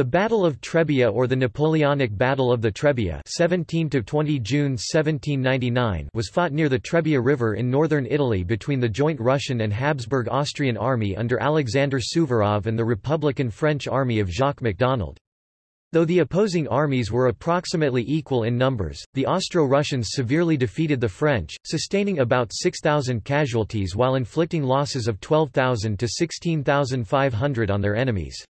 The Battle of Trebia or the Napoleonic Battle of the Trebia 17 June 1799 was fought near the Trebia River in northern Italy between the joint Russian and Habsburg-Austrian army under Alexander Suvorov and the Republican French army of Jacques MacDonald. Though the opposing armies were approximately equal in numbers, the Austro-Russians severely defeated the French, sustaining about 6,000 casualties while inflicting losses of 12,000 to 16,500 on their enemies.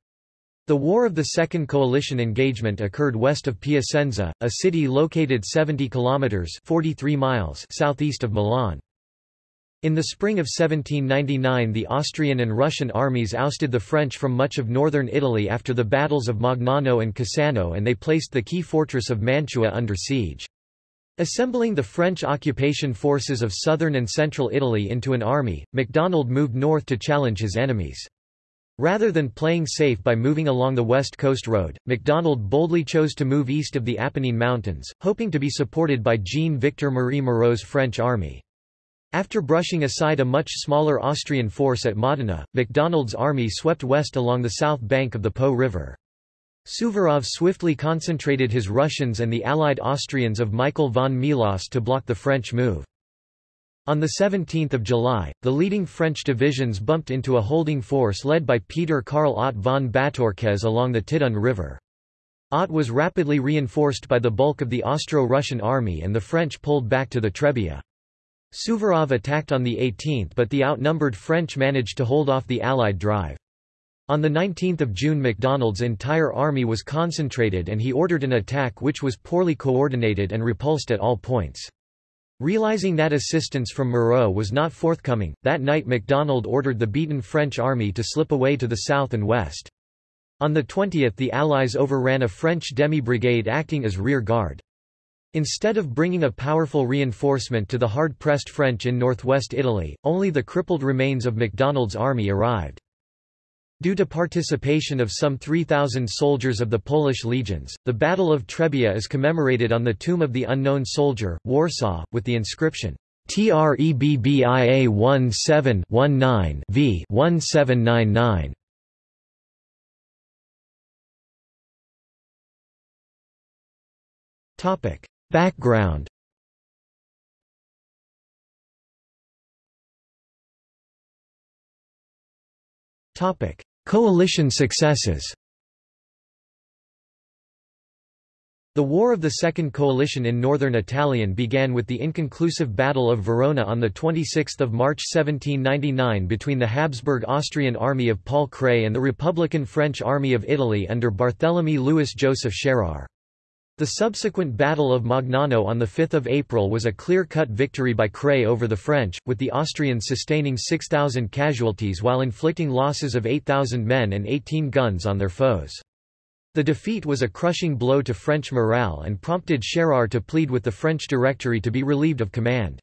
The War of the Second Coalition engagement occurred west of Piacenza, a city located 70 kilometers (43 miles) southeast of Milan. In the spring of 1799 the Austrian and Russian armies ousted the French from much of northern Italy after the battles of Magnano and Cassano and they placed the key fortress of Mantua under siege. Assembling the French occupation forces of southern and central Italy into an army, MacDonald moved north to challenge his enemies. Rather than playing safe by moving along the west coast road, MacDonald boldly chose to move east of the Apennine Mountains, hoping to be supported by Jean-Victor Marie Moreau's French army. After brushing aside a much smaller Austrian force at Modena, MacDonald's army swept west along the south bank of the Po River. Suvorov swiftly concentrated his Russians and the allied Austrians of Michael von Melas to block the French move. On 17 July, the leading French divisions bumped into a holding force led by Peter Karl Ott von Bátorkez along the Tidun River. Ott was rapidly reinforced by the bulk of the Austro-Russian army and the French pulled back to the Trebia. Suvorov attacked on the 18th but the outnumbered French managed to hold off the Allied drive. On 19 June MacDonald's entire army was concentrated and he ordered an attack which was poorly coordinated and repulsed at all points. Realizing that assistance from Moreau was not forthcoming, that night MacDonald ordered the beaten French army to slip away to the south and west. On the 20th the Allies overran a French demi-brigade acting as rear guard. Instead of bringing a powerful reinforcement to the hard-pressed French in northwest Italy, only the crippled remains of MacDonald's army arrived. Due to participation of some 3,000 soldiers of the Polish legions, the Battle of Trebia is commemorated on the Tomb of the Unknown Soldier, Warsaw, with the inscription, TREBBIA 1719 v 1799. Topic Background Topic: Coalition successes The War of the Second Coalition in northern Italian began with the inconclusive Battle of Verona on 26 March 1799 between the Habsburg-Austrian army of Paul Kray and the Republican French army of Italy under Barthélemy Louis-Joseph Schérer. The subsequent Battle of Magnano on 5 April was a clear-cut victory by Kray over the French, with the Austrians sustaining 6,000 casualties while inflicting losses of 8,000 men and 18 guns on their foes. The defeat was a crushing blow to French morale and prompted Schérer to plead with the French Directory to be relieved of command.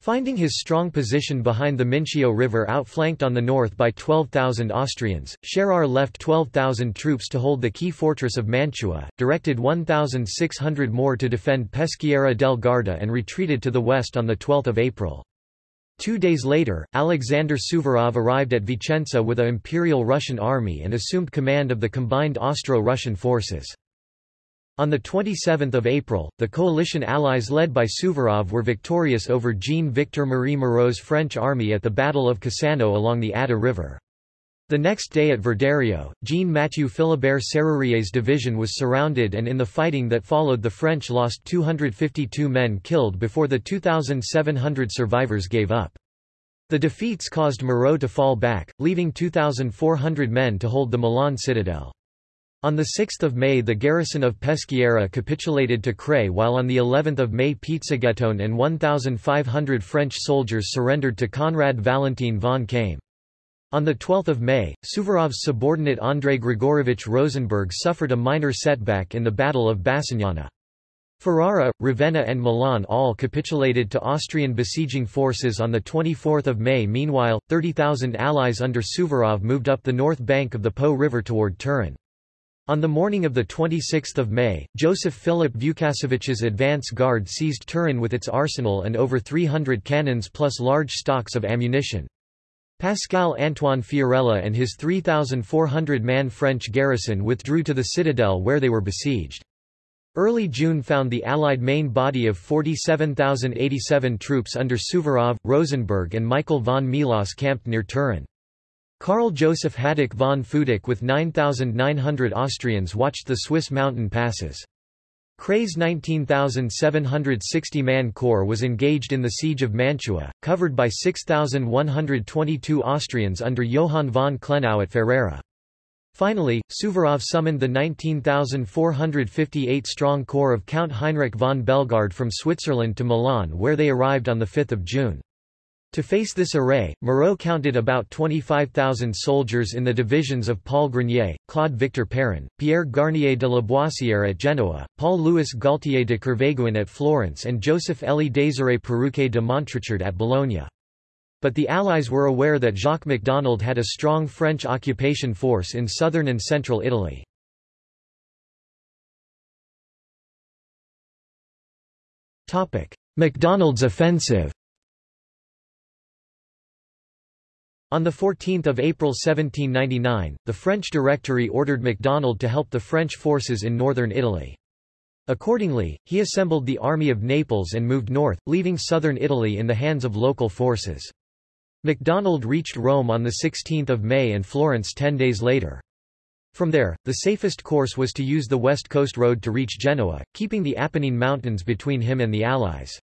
Finding his strong position behind the Mincio River outflanked on the north by 12,000 Austrians, Schérer left 12,000 troops to hold the key fortress of Mantua, directed 1,600 more to defend Peschiera del Garda and retreated to the west on 12 April. Two days later, Alexander Suvorov arrived at Vicenza with a Imperial Russian army and assumed command of the combined Austro-Russian forces. On 27 April, the coalition allies led by Suvorov were victorious over Jean-Victor Marie Moreau's French army at the Battle of Cassano along the Adda River. The next day at Verderio, Jean-Mathieu Philibert Serrurier's division was surrounded and in the fighting that followed the French lost 252 men killed before the 2,700 survivors gave up. The defeats caused Moreau to fall back, leaving 2,400 men to hold the Milan citadel. On 6 May the garrison of Peschiera capitulated to Kray while on the 11th of May Pizzighettone and 1,500 French soldiers surrendered to Conrad Valentin von Kaim. On 12 May, Suvorov's subordinate Andrei Grigorovich Rosenberg suffered a minor setback in the Battle of Bassignana. Ferrara, Ravenna and Milan all capitulated to Austrian besieging forces on 24 May Meanwhile, 30,000 allies under Suvorov moved up the north bank of the Po River toward Turin. On the morning of 26 May, Joseph Philip Vukasovich's advance guard seized Turin with its arsenal and over 300 cannons plus large stocks of ammunition. Pascal Antoine Fiorella and his 3,400-man French garrison withdrew to the citadel where they were besieged. Early June found the Allied main body of 47,087 troops under Suvorov, Rosenberg and Michael von Melas camped near Turin. Karl Joseph Hadik von Futak with 9,900 Austrians watched the Swiss mountain passes. Kray's 19,760-man corps was engaged in the siege of Mantua, covered by 6,122 Austrians under Johann von Klenau at Ferrara. Finally, Suvorov summoned the 19,458-strong corps of Count Heinrich von Bellegarde from Switzerland to Milan where they arrived on 5 June. To face this array, Moreau counted about 25,000 soldiers in the divisions of Paul Grenier, Claude Victor Perrin, Pierre Garnier de la Boissière at Genoa, Paul-Louis Gaultier de Kerveguin at Florence and Joseph-Élie Désiré Perruquet de Montrichard at Bologna. But the Allies were aware that Jacques MacDonald had a strong French occupation force in southern and central Italy. MacDonald's offensive On 14 April 1799, the French Directory ordered MacDonald to help the French forces in northern Italy. Accordingly, he assembled the Army of Naples and moved north, leaving southern Italy in the hands of local forces. MacDonald reached Rome on 16 May and Florence ten days later. From there, the safest course was to use the west coast road to reach Genoa, keeping the Apennine Mountains between him and the Allies.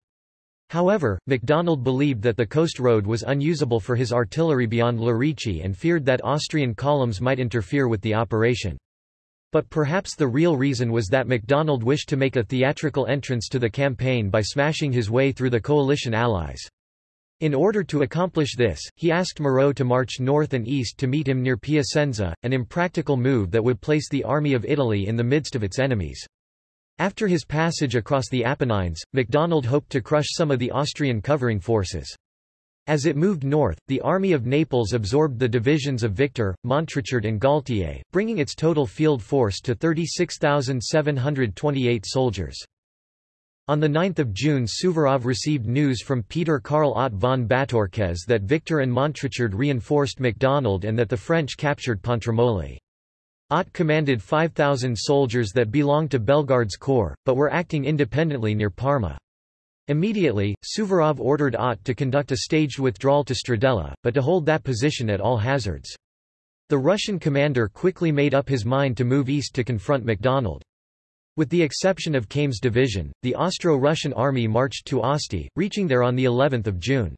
However, MacDonald believed that the coast road was unusable for his artillery beyond Lerici and feared that Austrian columns might interfere with the operation. But perhaps the real reason was that MacDonald wished to make a theatrical entrance to the campaign by smashing his way through the coalition allies. In order to accomplish this, he asked Moreau to march north and east to meet him near Piacenza, an impractical move that would place the Army of Italy in the midst of its enemies. After his passage across the Apennines, MacDonald hoped to crush some of the Austrian covering forces. As it moved north, the Army of Naples absorbed the divisions of Victor, Montrichard and Gaultier, bringing its total field force to 36,728 soldiers. On 9 June Suvorov received news from Peter Karl Ott von Bátorkez that Victor and Montrichard reinforced MacDonald and that the French captured Pontremoli. Ott commanded 5,000 soldiers that belonged to Bellegarde's corps, but were acting independently near Parma. Immediately, Suvorov ordered Ott to conduct a staged withdrawal to Stradella, but to hold that position at all hazards. The Russian commander quickly made up his mind to move east to confront MacDonald. With the exception of Kames' division, the Austro-Russian army marched to Asti, reaching there on the 11th of June.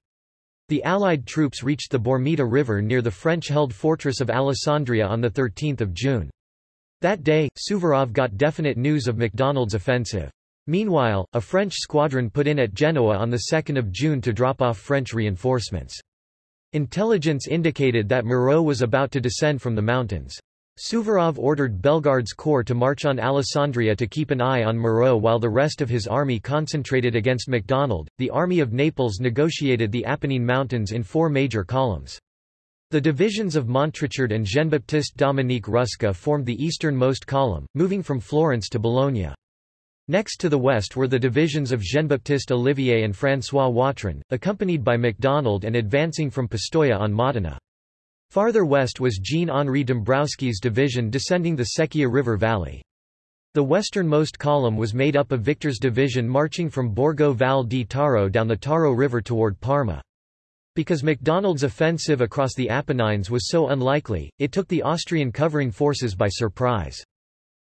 The Allied troops reached the Bormida River near the French-held fortress of Alessandria on 13 June. That day, Suvorov got definite news of MacDonald's offensive. Meanwhile, a French squadron put in at Genoa on 2 June to drop off French reinforcements. Intelligence indicated that Moreau was about to descend from the mountains. Suvorov ordered Bellegarde's corps to march on Alessandria to keep an eye on Moreau while the rest of his army concentrated against MacDonald. The Army of Naples negotiated the Apennine Mountains in four major columns. The divisions of Montrichard and Jean-Baptiste Dominique Rusca formed the easternmost column, moving from Florence to Bologna. Next to the west were the divisions of Jean-Baptiste Olivier and François Watrin, accompanied by MacDonald and advancing from Pistoia on Modena. Farther west was Jean-Henri Dombrowski's division descending the Secchia River valley. The westernmost column was made up of Victor's division marching from Borgo Val di Taro down the Taro River toward Parma. Because MacDonald's offensive across the Apennines was so unlikely, it took the Austrian covering forces by surprise.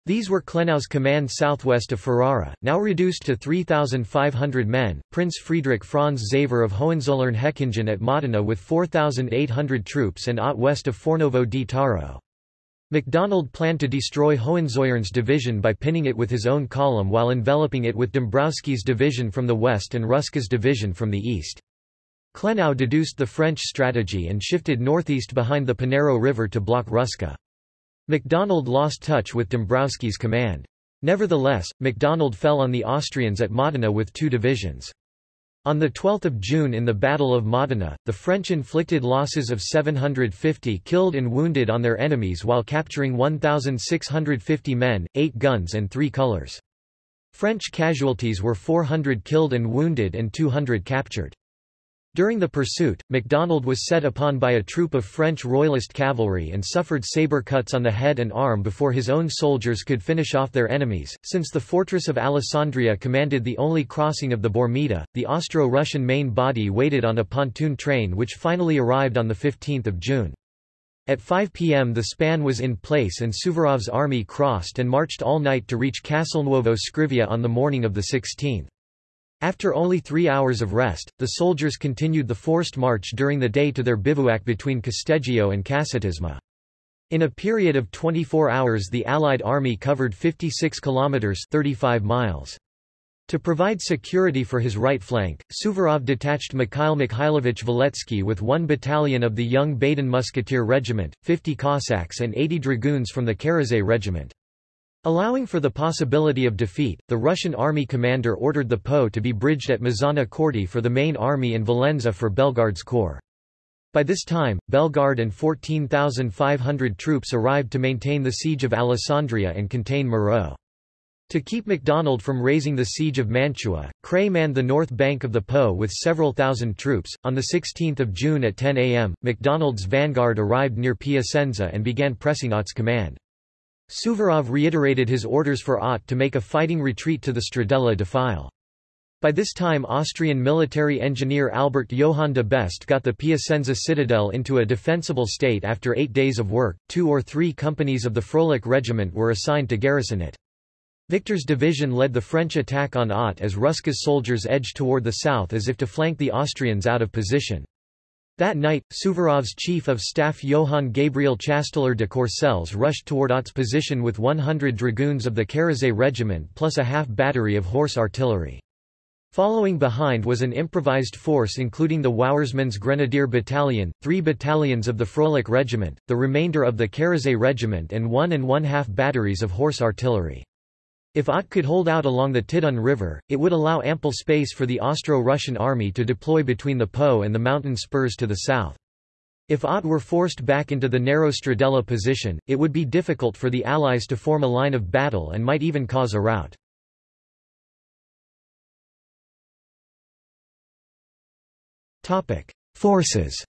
These were Klenau's command southwest of Ferrara, now reduced to 3,500 men, Prince Friedrich Franz Xaver of Hohenzollern-Hechingen at Modena with 4,800 troops and Ott west of Fornovo di Taro. MacDonald planned to destroy Hohenzollern's division by pinning it with his own column while enveloping it with Dombrowski's division from the west and Rusca's division from the east. Klenau deduced the French strategy and shifted northeast behind the Panaro River to block Rusca. MacDonald lost touch with Dombrowski's command. Nevertheless, MacDonald fell on the Austrians at Modena with two divisions. On 12 June in the Battle of Modena, the French inflicted losses of 750 killed and wounded on their enemies while capturing 1,650 men, 8 guns and 3 colors. French casualties were 400 killed and wounded and 200 captured. During the pursuit, MacDonald was set upon by a troop of French Royalist cavalry and suffered sabre cuts on the head and arm before his own soldiers could finish off their enemies. Since the fortress of Alessandria commanded the only crossing of the Bormida, the Austro-Russian main body waited on a pontoon train which finally arrived on 15 June. At 5 p.m. the span was in place and Suvorov's army crossed and marched all night to reach Castelnuovo Scrivia on the morning of the 16th. After only three hours of rest, the soldiers continued the forced march during the day to their bivouac between Casteggio and Casatisma. In a period of 24 hours the Allied army covered 56 kilometers 35 miles. To provide security for his right flank, Suvorov detached Mikhail Mikhailovich Valetsky with one battalion of the Young Baden Musketeer Regiment, 50 Cossacks and 80 dragoons from the Karazay Regiment. Allowing for the possibility of defeat, the Russian army commander ordered the Po to be bridged at Mezzana Corti for the main army in Valenza for Bellegarde's corps. By this time, Bellegarde and 14,500 troops arrived to maintain the siege of Alessandria and contain Moreau. To keep MacDonald from raising the siege of Mantua, Kray manned the north bank of the Po with several thousand troops. On 16 June at 10 am, MacDonald's vanguard arrived near Piacenza and began pressing Ott's command. Suvorov reiterated his orders for Ott to make a fighting retreat to the Stradella defile. By this time Austrian military engineer Albert Johann de Best got the Piacenza citadel into a defensible state after eight days of work, two or three companies of the Frölich regiment were assigned to garrison it. Victor's division led the French attack on Ott as Rusca's soldiers edged toward the south as if to flank the Austrians out of position. That night, Suvorov's chief of staff Johann Gabriel Chasteler de Courcelles rushed toward Ott's position with 100 dragoons of the Karazay regiment plus a half battery of horse artillery. Following behind was an improvised force including the Wouwersmans Grenadier Battalion, three battalions of the Frölich Regiment, the remainder of the Karazay Regiment and one and one-half batteries of horse artillery. If Ott could hold out along the Tidon River, it would allow ample space for the Austro-Russian army to deploy between the Po and the mountain spurs to the south. If Ott were forced back into the narrow Stradella position, it would be difficult for the Allies to form a line of battle and might even cause a rout. Forces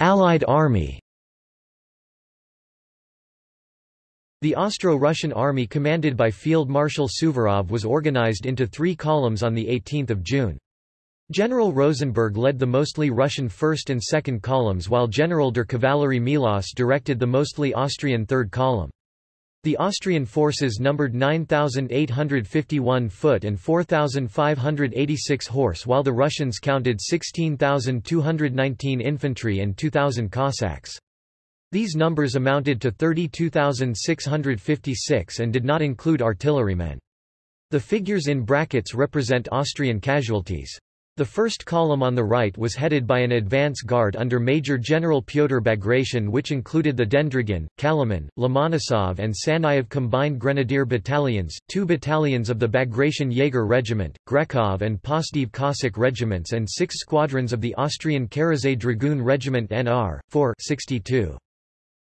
Allied army The Austro-Russian army commanded by Field Marshal Suvorov was organized into three columns on 18 June. General Rosenberg led the mostly Russian first and second columns while General der Kavallerie Melas directed the mostly Austrian third column. The Austrian forces numbered 9,851 foot and 4,586 horse while the Russians counted 16,219 infantry and 2,000 Cossacks. These numbers amounted to 32,656 and did not include artillerymen. The figures in brackets represent Austrian casualties. The first column on the right was headed by an advance guard under Major General Pyotr Bagration which included the Dendrigan, Kaliman, Lomonosov and Sanayev combined grenadier battalions, two battalions of the Bagration Jaeger Regiment, Grekov and Postiev Cossack regiments and six squadrons of the Austrian Karazay Dragoon Regiment NR, 4 62.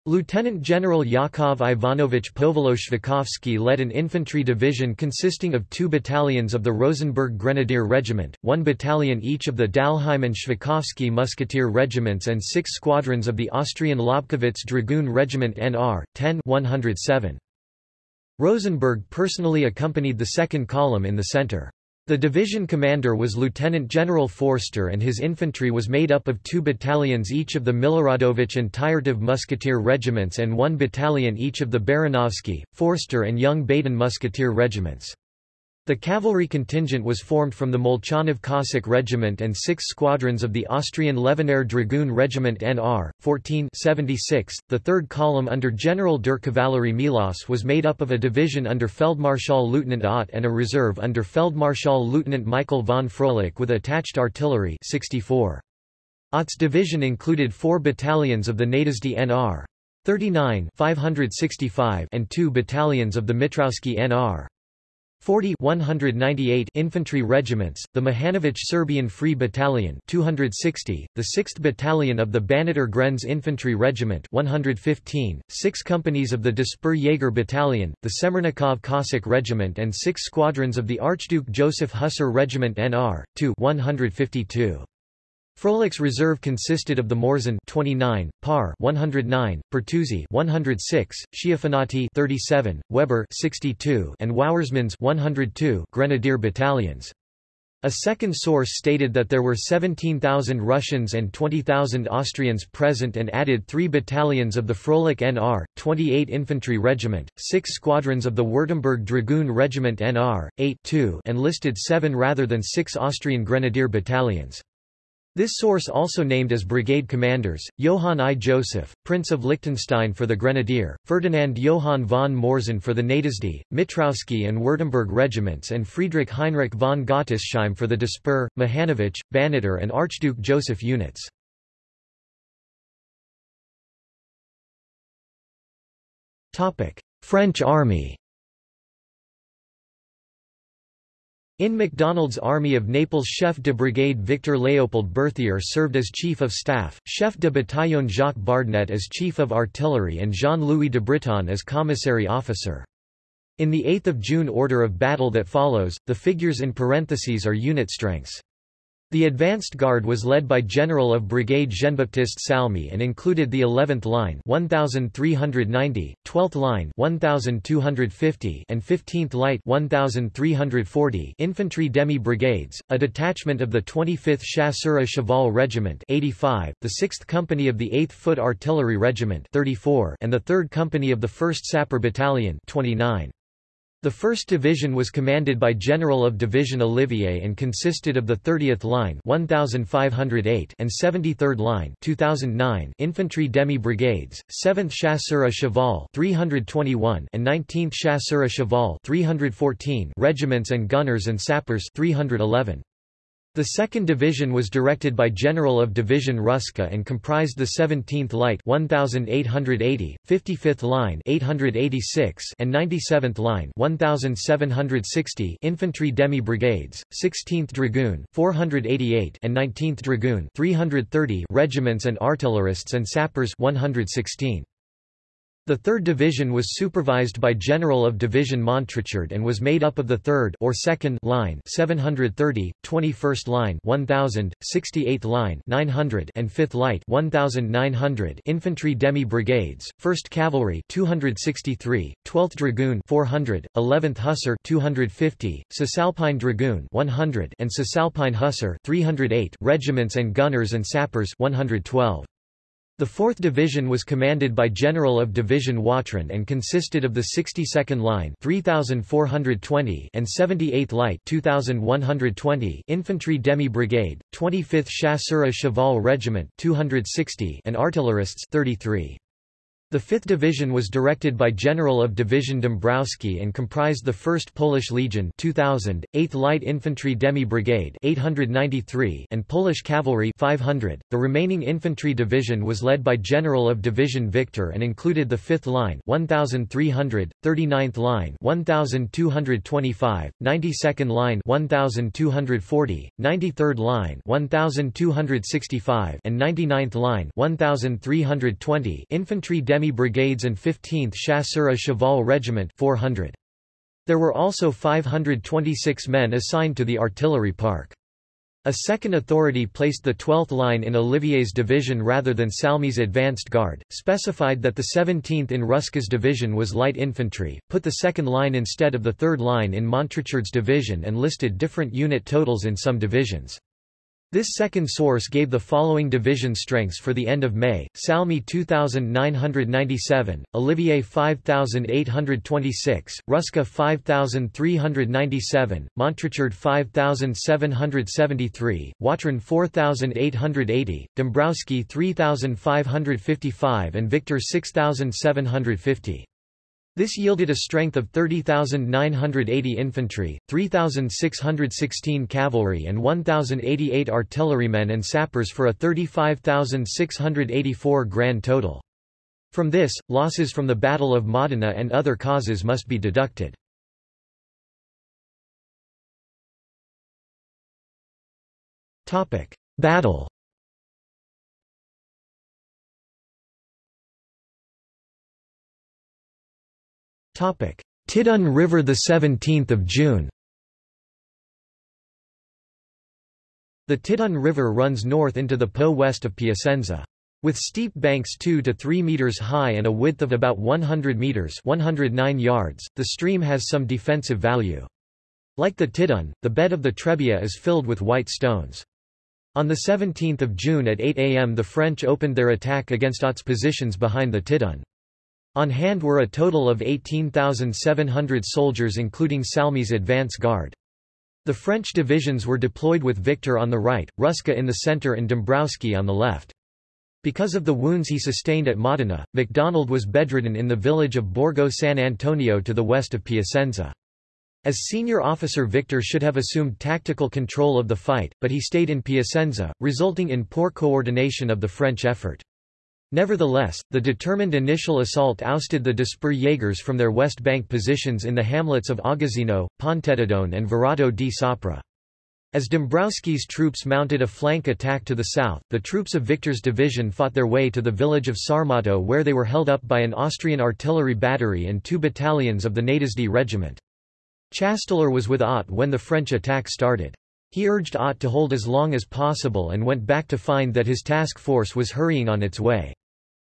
Lieutenant General Yakov Ivanovich Povoloshvikovsky led an infantry division consisting of two battalions of the Rosenberg Grenadier Regiment, one battalion each of the Dalheim and Shvikovsky Musketeer Regiments and six squadrons of the Austrian Lobkowitz Dragoon Regiment NR, 10 107. Rosenberg personally accompanied the second column in the center. The division commander was Lieutenant General Forster and his infantry was made up of two battalions each of the Miloradovich and Tyurtov musketeer regiments and one battalion each of the Baranovsky, Forster and Young Baden musketeer regiments. The cavalry contingent was formed from the Molchanov Cossack Regiment and six squadrons of the Austrian Levenair Dragoon Regiment NR, 1476. The third column under General der Kavallerie Melas was made up of a division under Feldmarschall Lieutenant Ott and a reserve under Feldmarschall Lieutenant Michael von Frölich with attached artillery 64. Ott's division included four battalions of the Nádasdy NR. 39 565 and two battalions of the Mitrowski NR. 40 198 infantry regiments, the Mihanović Serbian Free Battalion 260, the 6th Battalion of the Banater Grenz Infantry Regiment 115, 6 companies of the Despur Jaeger Battalion, the Semernikov Cossack Regiment and 6 squadrons of the Archduke Joseph Hussar Regiment NR 2 152. Frolic's reserve consisted of the Morzin 29, Par 109, Pertusi 106, Schiafanati 37, Weber 62, and Wauersmanns 102 Grenadier battalions. A second source stated that there were 17,000 Russians and 20,000 Austrians present and added three battalions of the Frolik NR, 28 Infantry Regiment, six squadrons of the Württemberg Dragoon Regiment NR, 8 2 and listed seven rather than six Austrian Grenadier battalions. This source also named as brigade commanders, Johann I. Joseph, Prince of Liechtenstein for the Grenadier, Ferdinand Johann von Morzin for the Nádasdy, Mitrowski and Württemberg regiments and Friedrich Heinrich von Gottesheim for the Despur, Mihanović, Banater and Archduke Joseph units. French army In MacDonald's Army of Naples Chef de Brigade Victor Léopold Berthier served as Chief of Staff, Chef de Bataillon Jacques Bardnet as Chief of Artillery and Jean-Louis de Britton as Commissary Officer. In the 8 June order of battle that follows, the figures in parentheses are unit strengths. The advanced guard was led by General of Brigade Jean-Baptiste Salme and included the 11th Line 1390, 12th Line 1250 and 15th Light 1340 infantry demi-brigades, a detachment of the 25th Chasseurs Cheval Regiment 85, the 6th Company of the 8th Foot Artillery Regiment 34 and the 3rd Company of the 1st Sapper Battalion 29. The 1st Division was commanded by General of Division Olivier and consisted of the 30th Line 1508 and 73rd Line 2009 infantry demi-brigades, 7th Chasseurs à Cheval 321 and 19th Chasseurs à Cheval 314 regiments and gunners and sappers 311. The 2nd Division was directed by General of Division Rusca and comprised the 17th Light 1880, 55th Line 886 and 97th Line 1760 infantry demi-brigades, 16th Dragoon 488 and 19th Dragoon 330 regiments and artillerists and sappers 116. The 3rd Division was supervised by General of Division Montrichard and was made up of the 3rd or 2nd line 730, 21st line 1000, 68th line 900 and 5th light 1900 infantry demi-brigades, 1st Cavalry 263, 12th Dragoon 400, 11th Hussar 250, Cisalpine Dragoon 100 and Cisalpine Hussar 308 regiments and gunners and sappers 112. The 4th Division was commanded by General of Division Watrin and consisted of the 62nd Line 3420 and 78th Light 2120 Infantry Demi-Brigade, 25th Chasseurs à Cheval Regiment 260 and artillerists 33. The 5th Division was directed by General of Division Dombrowski and comprised the 1st Polish Legion 2000, 8th Light Infantry Demi-Brigade 893 and Polish Cavalry 500. The remaining infantry division was led by General of Division Victor and included the 5th Line 1300, 39th Line 1225, 92nd Line 1240, 93rd Line 1265 and 99th Line 1320 infantry demi brigades and 15th Chasseurs Cheval Regiment 400. There were also 526 men assigned to the artillery park. A second authority placed the 12th line in Olivier's division rather than Salme's advanced guard, specified that the 17th in Rusca's division was light infantry, put the second line instead of the third line in Montrichard's division and listed different unit totals in some divisions. This second source gave the following division strengths for the end of May, Salme 2,997, Olivier 5,826, Rusca 5,397, Montrichard 5,773, Watrin 4,880, Dombrowski 3,555 and Victor 6,750. This yielded a strength of 30,980 infantry, 3,616 cavalry and 1,088 artillerymen and sappers for a 35,684 grand total. From this, losses from the Battle of Modena and other causes must be deducted. Battle Tidon River 17 June The Tidon River runs north into the Po west of Piacenza. With steep banks 2 to 3 meters high and a width of about 100 meters 109 yards, the stream has some defensive value. Like the Tidon, the bed of the Trebia is filled with white stones. On 17 June at 8 am the French opened their attack against Ott's positions behind the Tidon. On hand were a total of 18,700 soldiers including Salme's advance guard. The French divisions were deployed with Victor on the right, Rusca in the center and Dombrowski on the left. Because of the wounds he sustained at Modena, MacDonald was bedridden in the village of Borgo San Antonio to the west of Piacenza. As senior officer Victor should have assumed tactical control of the fight, but he stayed in Piacenza, resulting in poor coordination of the French effort. Nevertheless, the determined initial assault ousted the Disper Jaegers from their west bank positions in the hamlets of Agazzino, Pontettidone and Virato di Sopra. As Dombrowski's troops mounted a flank attack to the south, the troops of Victor's division fought their way to the village of Sarmato where they were held up by an Austrian artillery battery and two battalions of the Nádasdy regiment. Chasteler was with Ott when the French attack started. He urged Ott to hold as long as possible and went back to find that his task force was hurrying on its way.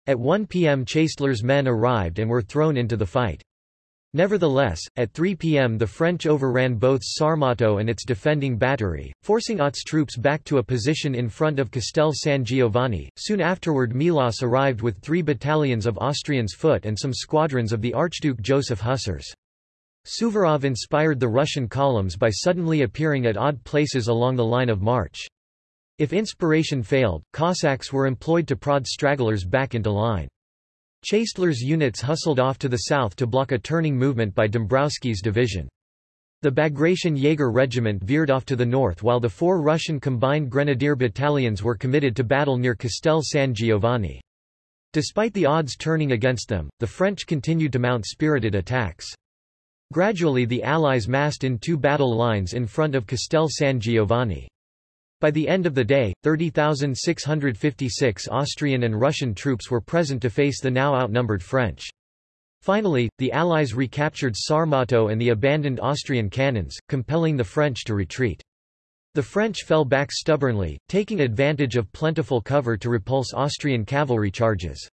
At 1 p.m. Chasteler's men arrived and were thrown into the fight. Nevertheless, at 3 p.m. the French overran both Sarmato and its defending battery, forcing Ott's troops back to a position in front of Castel San Giovanni. Soon afterward Melas arrived with three battalions of Austrians foot and some squadrons of the Archduke Joseph Hussars. Suvorov inspired the Russian columns by suddenly appearing at odd places along the line of march. If inspiration failed, Cossacks were employed to prod stragglers back into line. Chasteler's units hustled off to the south to block a turning movement by Dombrowski's division. The Bagration Jaeger regiment veered off to the north while the four Russian combined grenadier battalions were committed to battle near Castel San Giovanni. Despite the odds turning against them, the French continued to mount spirited attacks. Gradually the Allies massed in two battle lines in front of Castel San Giovanni. By the end of the day, 30,656 Austrian and Russian troops were present to face the now outnumbered French. Finally, the Allies recaptured Sarmato and the abandoned Austrian cannons, compelling the French to retreat. The French fell back stubbornly, taking advantage of plentiful cover to repulse Austrian cavalry charges.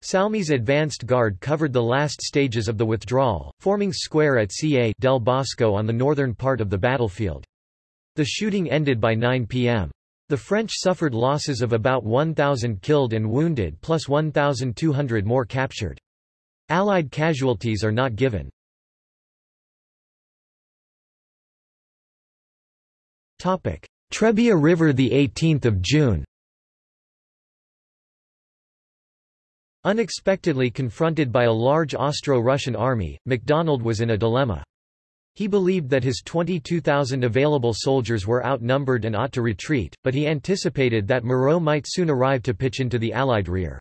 Salme's advanced guard covered the last stages of the withdrawal, forming square at Ca del Bosco on the northern part of the battlefield. The shooting ended by 9 p.m. The French suffered losses of about 1,000 killed and wounded plus 1,200 more captured. Allied casualties are not given. Trebia River 18 June Unexpectedly confronted by a large Austro-Russian army, MacDonald was in a dilemma. He believed that his 22,000 available soldiers were outnumbered and ought to retreat, but he anticipated that Moreau might soon arrive to pitch into the Allied rear.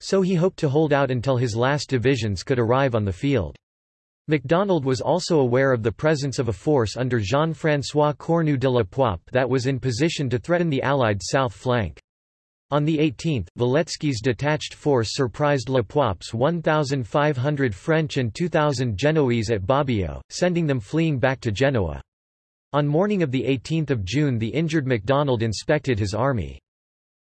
So he hoped to hold out until his last divisions could arrive on the field. MacDonald was also aware of the presence of a force under Jean-François Cornu de la Poype that was in position to threaten the Allied south flank. On the 18th, Walewski's detached force surprised La Poype's 1,500 French and 2,000 Genoese at Bobbio, sending them fleeing back to Genoa. On morning of 18 June the injured MacDonald inspected his army.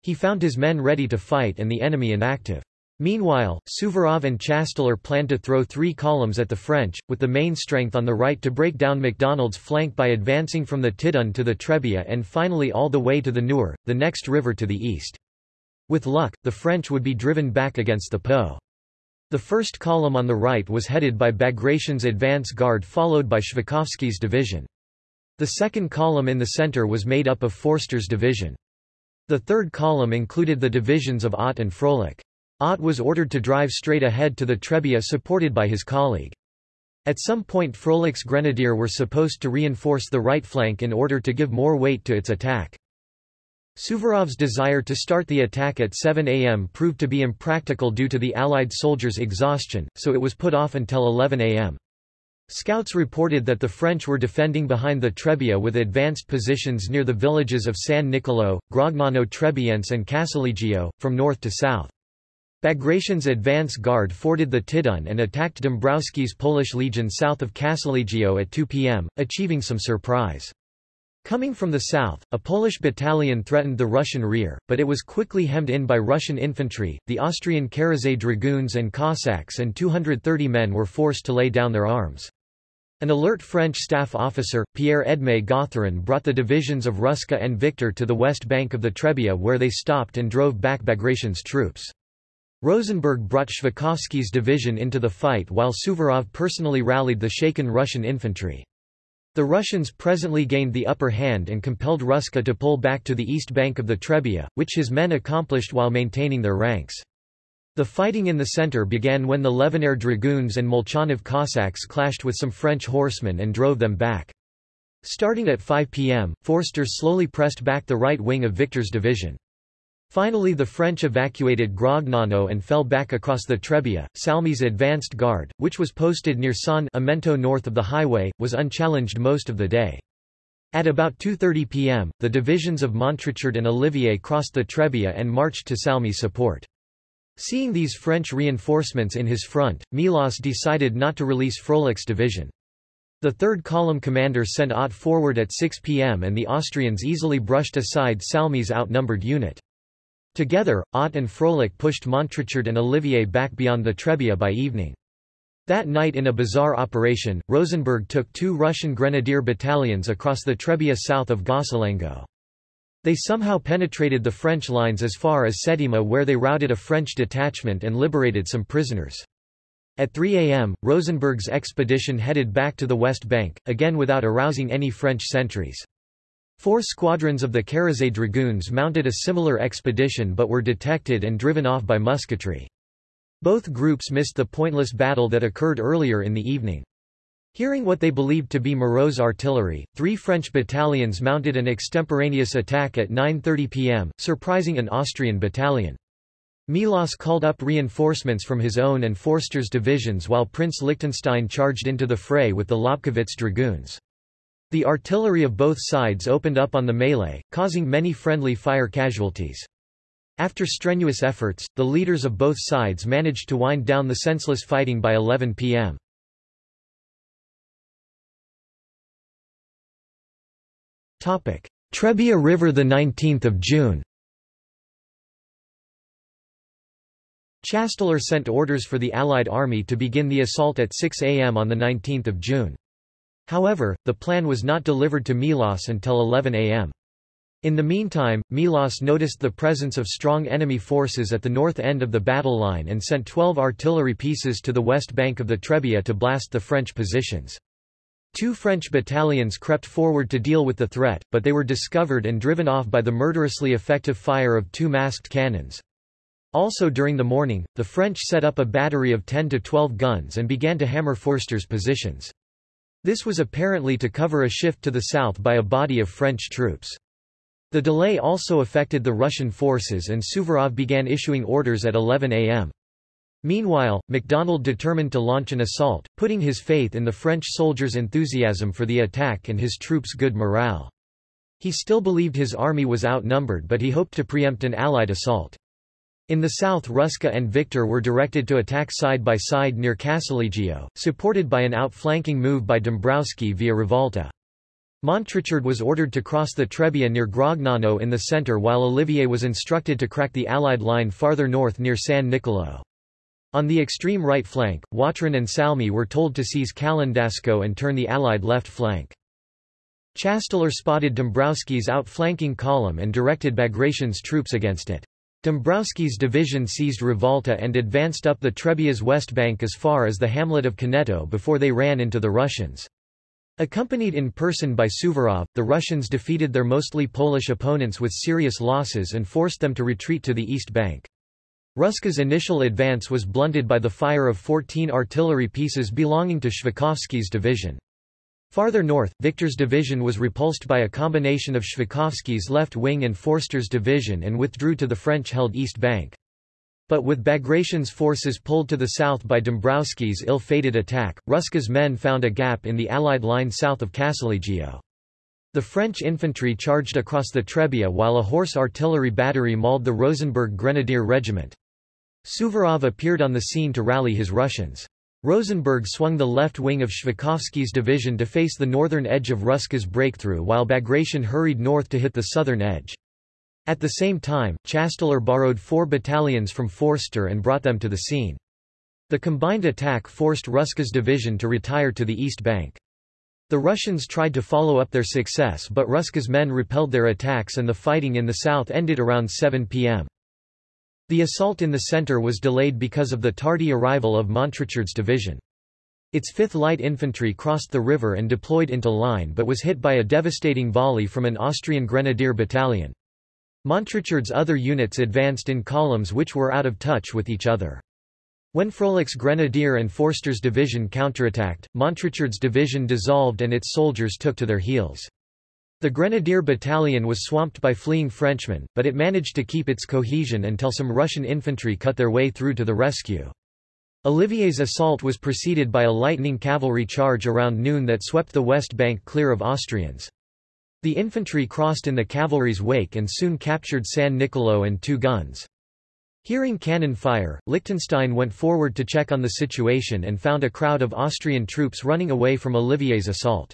He found his men ready to fight and the enemy inactive. Meanwhile, Suvorov and Chasteler planned to throw three columns at the French, with the main strength on the right to break down MacDonald's flank by advancing from the Tidon to the Trebia and finally all the way to the Nure, the next river to the east. With luck, the French would be driven back against the Po. The first column on the right was headed by Bagration's advance guard followed by Shvakovsky's division. The second column in the center was made up of Forster's division. The third column included the divisions of Ott and Froelich. Ott was ordered to drive straight ahead to the Trebia supported by his colleague. At some point Froelich's grenadier were supposed to reinforce the right flank in order to give more weight to its attack. Suvorov's desire to start the attack at 7 am proved to be impractical due to the Allied soldiers' exhaustion, so it was put off until 11 am. Scouts reported that the French were defending behind the Trebia with advanced positions near the villages of San Nicolo, Gragnano Trebiense and Casalegio, from north to south. Bagration's advance guard forded the Tidone and attacked Dombrowski's Polish legion south of Casalegio at 2 p.m., achieving some surprise. Coming from the south, a Polish battalion threatened the Russian rear, but it was quickly hemmed in by Russian infantry. The Austrian Karazay dragoons and Cossacks and 230 men were forced to lay down their arms. An alert French staff officer, Pierre-Edmé Gauthieron brought the divisions of Rusca and Victor to the west bank of the Trebia where they stopped and drove back Bagration's troops. Rosenberg brought Shvakovsky's division into the fight while Suvorov personally rallied the shaken Russian infantry. The Russians presently gained the upper hand and compelled Rusca to pull back to the east bank of the Trebia, which his men accomplished while maintaining their ranks. The fighting in the center began when the Levinair dragoons and Molchanov Cossacks clashed with some French horsemen and drove them back. Starting at 5 p.m., Forster slowly pressed back the right wing of Victor's division. Finally the French evacuated Gragnano and fell back across the Trebia. Salme's advanced guard, which was posted near San Amento north of the highway, was unchallenged most of the day. At about 2.30 p.m., the divisions of Montrichard and Olivier crossed the Trebia and marched to Salme's support. Seeing these French reinforcements in his front, Melas decided not to release Froelic's division. The third column commander sent Ott forward at 6 p.m. and the Austrians easily brushed aside Salme's outnumbered unit. Together, Ott and Froelich pushed Montrichard and Olivier back beyond the Trebia by evening. That night in a bizarre operation, Rosenberg took two Russian grenadier battalions across the Trebia south of Gossolengo. They somehow penetrated the French lines as far as Sétima where they routed a French detachment and liberated some prisoners. At 3 a.m., Rosenberg's expedition headed back to the West Bank, again without arousing any French sentries. Four squadrons of the Karazay Dragoons mounted a similar expedition but were detected and driven off by musketry. Both groups missed the pointless battle that occurred earlier in the evening. Hearing what they believed to be Moreau's artillery, three French battalions mounted an extemporaneous attack at 9.30 pm, surprising an Austrian battalion. Melas called up reinforcements from his own and Forster's divisions while Prince Liechtenstein charged into the fray with the Lobkowitz dragoons. The artillery of both sides opened up on the melee, causing many friendly fire casualties. After strenuous efforts, the leaders of both sides managed to wind down the senseless fighting by 11 p.m. Trebia River 19 June Chasteler sent orders for the Allied army to begin the assault at 6 am on 19 June. However, the plan was not delivered to Melas until 11 am. In the meantime, Melas noticed the presence of strong enemy forces at the north end of the battle line and sent 12 artillery pieces to the west bank of the Trebia to blast the French positions. Two French battalions crept forward to deal with the threat, but they were discovered and driven off by the murderously effective fire of two masked cannons. Also during the morning, the French set up a battery of 10 to 12 guns and began to hammer Forster's positions. This was apparently to cover a shift to the south by a body of French troops. The delay also affected the Russian forces and Suvorov began issuing orders at 11 am. Meanwhile, MacDonald determined to launch an assault, putting his faith in the French soldiers' enthusiasm for the attack and his troops' good morale. He still believed his army was outnumbered but he hoped to preempt an Allied assault. In the south Rusca and Victor were directed to attack side by side near Casalegio, supported by an outflanking move by Dombrowski via Rivalta. Montrichard was ordered to cross the Trebia near Gragnano in the center while Olivier was instructed to crack the Allied line farther north near San Nicolo. On the extreme right flank, Watrin and Salme were told to seize Calendasco and turn the Allied left flank. Chasteler spotted Dombrowski's outflanking column and directed Bagration's troops against it. Dombrowski's division seized Rivalta and advanced up the Trebia's west bank as far as the hamlet of Caneto before they ran into the Russians. Accompanied in person by Suvorov, the Russians defeated their mostly Polish opponents with serious losses and forced them to retreat to the east bank. Rusca's initial advance was blunted by the fire of 14 artillery pieces belonging to Shvakovsky's division. Farther north, Victor's division was repulsed by a combination of Shvakovsky's left wing and Forster's division and withdrew to the French-held east bank. But with Bagration's forces pulled to the south by Dombrowski's ill-fated attack, Rusca's men found a gap in the Allied line south of Casalegio. The French infantry charged across the Trebia while a horse artillery battery mauled the Rosenberg Grenadier Regiment. Suvorov appeared on the scene to rally his Russians. Rosenberg swung the left wing of Shvakovsky's division to face the northern edge of Rusca's breakthrough while Bagration hurried north to hit the southern edge. At the same time, Chasteler borrowed four battalions from Forster and brought them to the scene. The combined attack forced Rusca's division to retire to the east bank. The Russians tried to follow up their success but Rusca's men repelled their attacks and the fighting in the south ended around 7 p.m. The assault in the center was delayed because of the tardy arrival of Montrichard's division. Its 5th Light Infantry crossed the river and deployed into line but was hit by a devastating volley from an Austrian grenadier battalion. Montrichard's other units advanced in columns which were out of touch with each other. When Frohlich's Grenadier and Forster's division counterattacked, Montrichard's division dissolved and its soldiers took to their heels. The Grenadier battalion was swamped by fleeing Frenchmen, but it managed to keep its cohesion until some Russian infantry cut their way through to the rescue. Olivier's assault was preceded by a lightning cavalry charge around noon that swept the west bank clear of Austrians. The infantry crossed in the cavalry's wake and soon captured San Nicolo and two guns. Hearing cannon fire, Liechtenstein went forward to check on the situation and found a crowd of Austrian troops running away from Olivier's assault.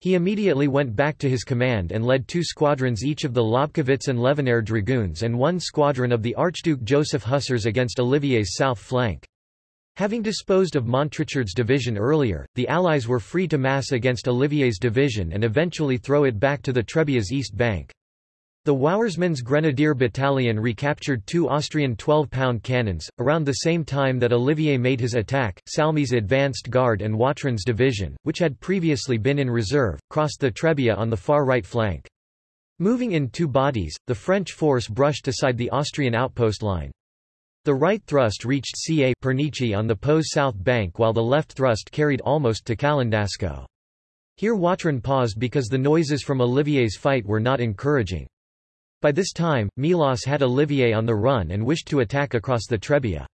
He immediately went back to his command and led two squadrons each of the Lobkowitz and Levenehr dragoons and one squadron of the Archduke Joseph Hussars against Olivier's south flank. Having disposed of Montrichard's division earlier, the Allies were free to mass against Olivier's division and eventually throw it back to the Trebia's east bank. The Wauersmann's Grenadier Battalion recaptured two Austrian 12-pound cannons. Around the same time that Olivier made his attack, Salme's advanced guard and Watrin's division, which had previously been in reserve, crossed the Trebia on the far right flank. Moving in two bodies, the French force brushed aside the Austrian outpost line. The right thrust reached Ca Pernici on the Po's south bank while the left thrust carried almost to Calendasco. Here Watrin paused because the noises from Olivier's fight were not encouraging. By this time, Melas had Olivier on the run and wished to attack across the Trebia.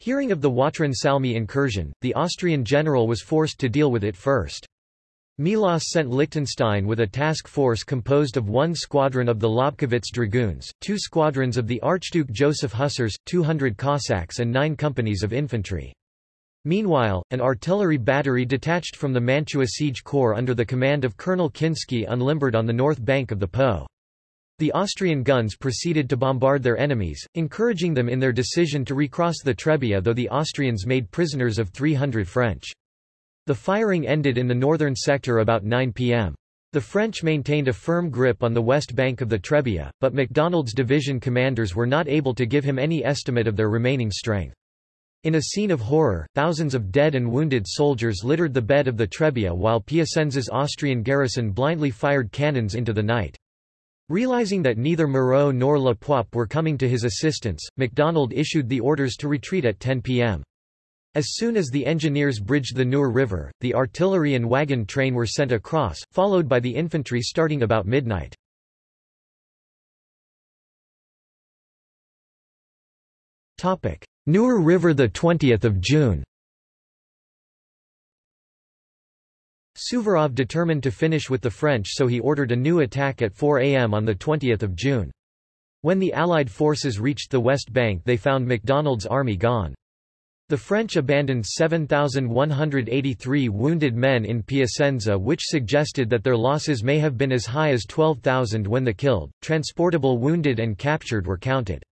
Hearing of the Watrin Salme incursion, the Austrian general was forced to deal with it first. Melas sent Liechtenstein with a task force composed of one squadron of the Lobkowitz Dragoons, two squadrons of the Archduke Joseph Hussars, 200 Cossacks and nine companies of infantry. Meanwhile, an artillery battery detached from the Mantua Siege Corps under the command of Colonel Kinsky unlimbered on the north bank of the Po. The Austrian guns proceeded to bombard their enemies, encouraging them in their decision to recross the Trebia though the Austrians made prisoners of 300 French. The firing ended in the northern sector about 9 p.m. The French maintained a firm grip on the west bank of the Trebia, but MacDonald's division commanders were not able to give him any estimate of their remaining strength. In a scene of horror, thousands of dead and wounded soldiers littered the bed of the Trebia while Piacenza's Austrian garrison blindly fired cannons into the night. Realizing that neither Moreau nor La Poype were coming to his assistance, MacDonald issued the orders to retreat at 10 p.m. As soon as the engineers bridged the Nure River, the artillery and wagon train were sent across, followed by the infantry starting about midnight. Nure River 20 June Suvorov determined to finish with the French so he ordered a new attack at 4 am on 20 June. When the Allied forces reached the West Bank they found MacDonald's army gone. The French abandoned 7,183 wounded men in Piacenza which suggested that their losses may have been as high as 12,000 when the killed, transportable wounded and captured were counted.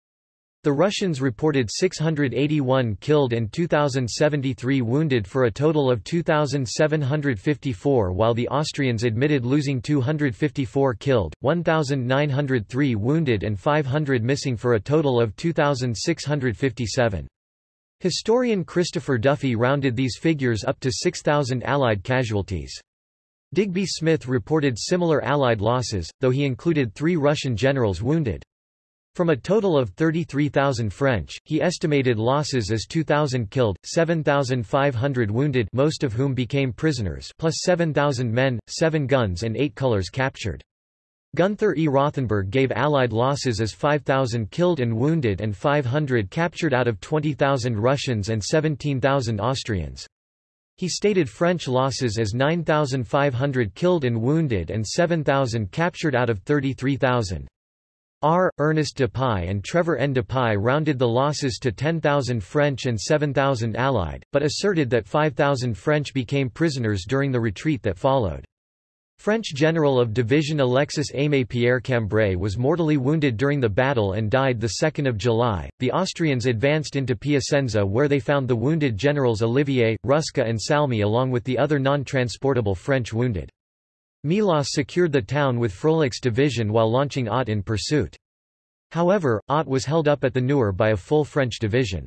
The Russians reported 681 killed and 2,073 wounded for a total of 2,754 while the Austrians admitted losing 254 killed, 1,903 wounded and 500 missing for a total of 2,657. Historian Christopher Duffy rounded these figures up to 6,000 Allied casualties. Digby Smith reported similar Allied losses, though he included three Russian generals wounded. From a total of 33,000 French, he estimated losses as 2,000 killed, 7,500 wounded most of whom became prisoners plus 7,000 men, 7 guns and 8 colors captured. Gunther E. Rothenberg gave Allied losses as 5,000 killed and wounded and 500 captured out of 20,000 Russians and 17,000 Austrians. He stated French losses as 9,500 killed and wounded and 7,000 captured out of 33,000. R. Ernest Dupuy and Trevor N. Dupuy rounded the losses to 10,000 French and 7,000 Allied, but asserted that 5,000 French became prisoners during the retreat that followed. French general of division Alexis Aimé Pierre Cambray was mortally wounded during the battle and died 2 July. The Austrians advanced into Piacenza where they found the wounded generals Olivier, Rusca and Salme along with the other non-transportable French wounded. Melas secured the town with Frohlich's division while launching Ott in pursuit. However, Ott was held up at the Nure by a full French division.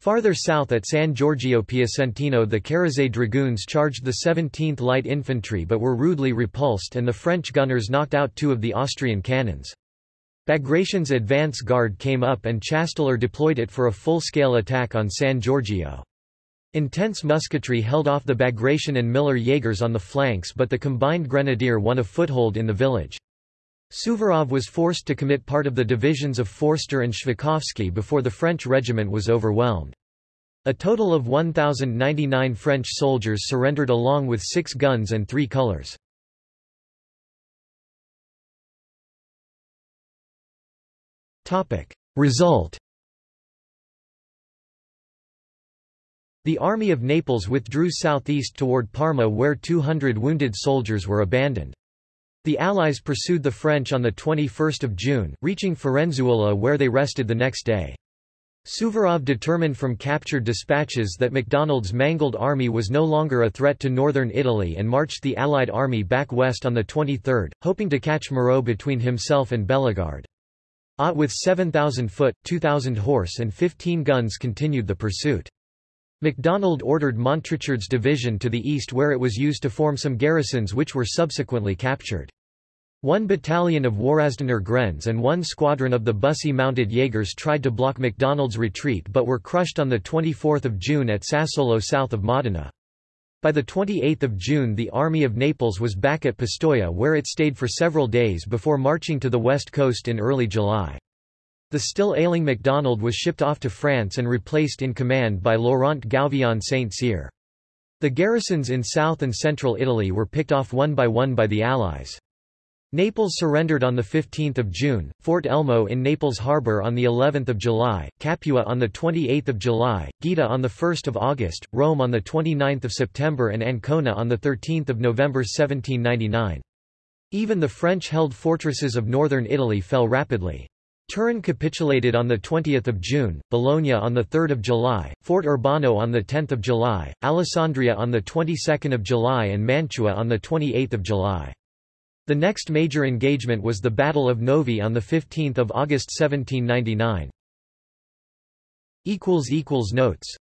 Farther south at San Giorgio Piacentino the Ceresay dragoons charged the 17th Light Infantry but were rudely repulsed and the French gunners knocked out two of the Austrian cannons. Bagration's advance guard came up and Chasteler deployed it for a full-scale attack on San Giorgio. Intense musketry held off the Bagration and Miller Jaegers on the flanks but the combined grenadier won a foothold in the village. Suvorov was forced to commit part of the divisions of Forster and Shveikovsky before the French regiment was overwhelmed. A total of 1,099 French soldiers surrendered along with six guns and three colors. Result The Army of Naples withdrew southeast toward Parma where 200 wounded soldiers were abandoned. The Allies pursued the French on 21 June, reaching Firenzuola where they rested the next day. Suvorov determined from captured dispatches that MacDonald's mangled army was no longer a threat to northern Italy and marched the Allied army back west on the 23rd, hoping to catch Moreau between himself and Bellegarde. Ott with 7,000 foot, 2,000 horse and 15 guns continued the pursuit. MacDonald ordered Montrichard's division to the east where it was used to form some garrisons which were subsequently captured. One battalion of Warasdener Grenz and one squadron of the Bussy mounted Jaegers tried to block MacDonald's retreat but were crushed on 24 June at Sassuolo south of Modena. By 28 June the Army of Naples was back at Pistoia where it stayed for several days before marching to the west coast in early July. The still ailing MacDonald was shipped off to France and replaced in command by Laurent Gouvion Saint-Cyr. The garrisons in south and central Italy were picked off one by one by the Allies. Naples surrendered on 15 June, Fort Elmo in Naples Harbor on of July, Capua on 28 July, Gaeta on 1 August, Rome on 29 September and Ancona on 13 November 1799. Even the French-held fortresses of northern Italy fell rapidly. Turin capitulated on 20 June, Bologna on 3 July, Fort Urbano on 10 July, Alessandria on 22 July and Mantua on 28 July. The next major engagement was the Battle of Novi on 15 August 1799. Notes